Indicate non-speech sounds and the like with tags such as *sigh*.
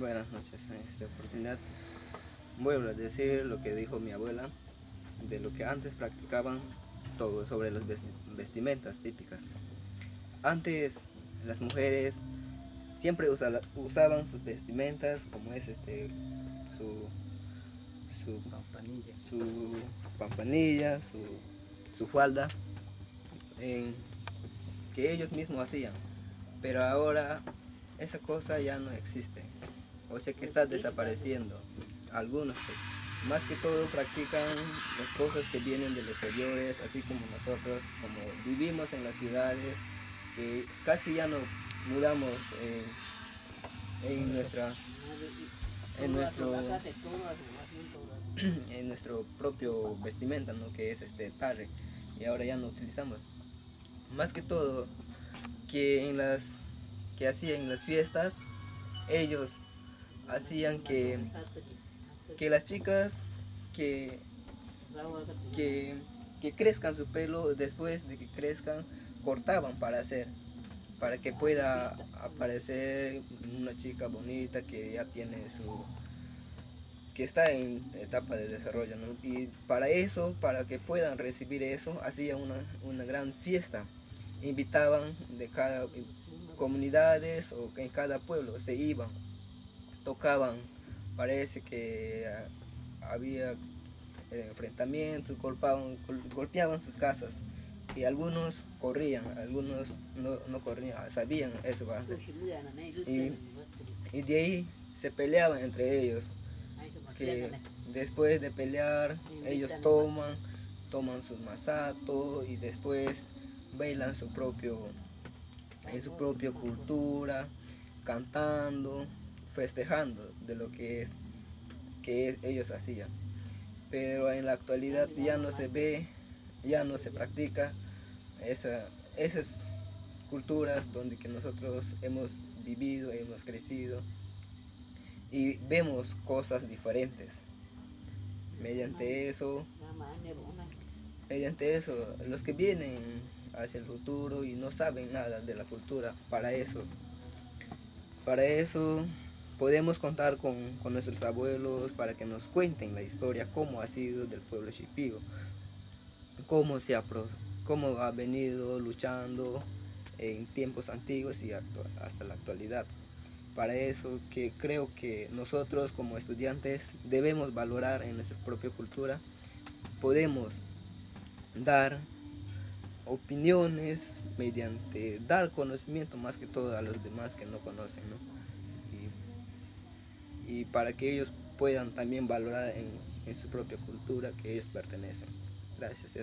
Buenas noches, en esta oportunidad voy a decir lo que dijo mi abuela de lo que antes practicaban todo sobre las vestimentas típicas. Antes las mujeres siempre usaban sus vestimentas como es este su su pampanilla, su, pampanilla, su, falda que ellos mismos hacían. Pero ahora esa cosa ya no existe o sea que está desapareciendo algunos más que todo practican las cosas que vienen de los exteriores así como nosotros como vivimos en las ciudades que casi ya no mudamos en nuestra en nuestro *clears throat* en nuestro propio vestimenta ¿no? que es este tarre y ahora ya no utilizamos más que todo que en las que hacían las fiestas ellos hacían que que las chicas que, que, que crezcan su pelo después de que crezcan cortaban para hacer para que pueda aparecer una chica bonita que ya tiene su que está en etapa de desarrollo y para eso para que puedan recibir eso hacía una, una gran fiesta. Invitaban de cada comunidades o en cada pueblo se iban, tocaban, parece que ah, había eh, enfrentamientos, golpeaban, golpeaban sus casas. Y algunos corrían, algunos no, corrían, sabían eso. Y, y de ahí se peleaban entre ellos, que después de pelear ellos toman, toman sus masatos y después bailan su propio, en su propia cultura, cantando, festejando de lo que es que ellos hacían. Pero en la actualidad ya no se ve, ya no se practica esa, esas culturas donde que nosotros hemos vivido, hemos crecido y vemos cosas diferentes. Mediante eso, mediante eso, los que vienen hacia el futuro y no saben nada de la cultura. Para eso, para eso podemos contar con, nuestros abuelos para que nos cuenten la historia, cómo ha sido del pueblo Shipigo, cómo, se ha, cómo ha venido luchando en tiempos antiguos y hasta la actualidad. Para eso que creo que nosotros como estudiantes debemos valorar en nuestra propia cultura, podemos dar opiniones, mediante dar conocimiento más que todo a los demás que no conocen, Y, para que ellos puedan también valorar en, su propia cultura que ellos pertenecen. Gracias,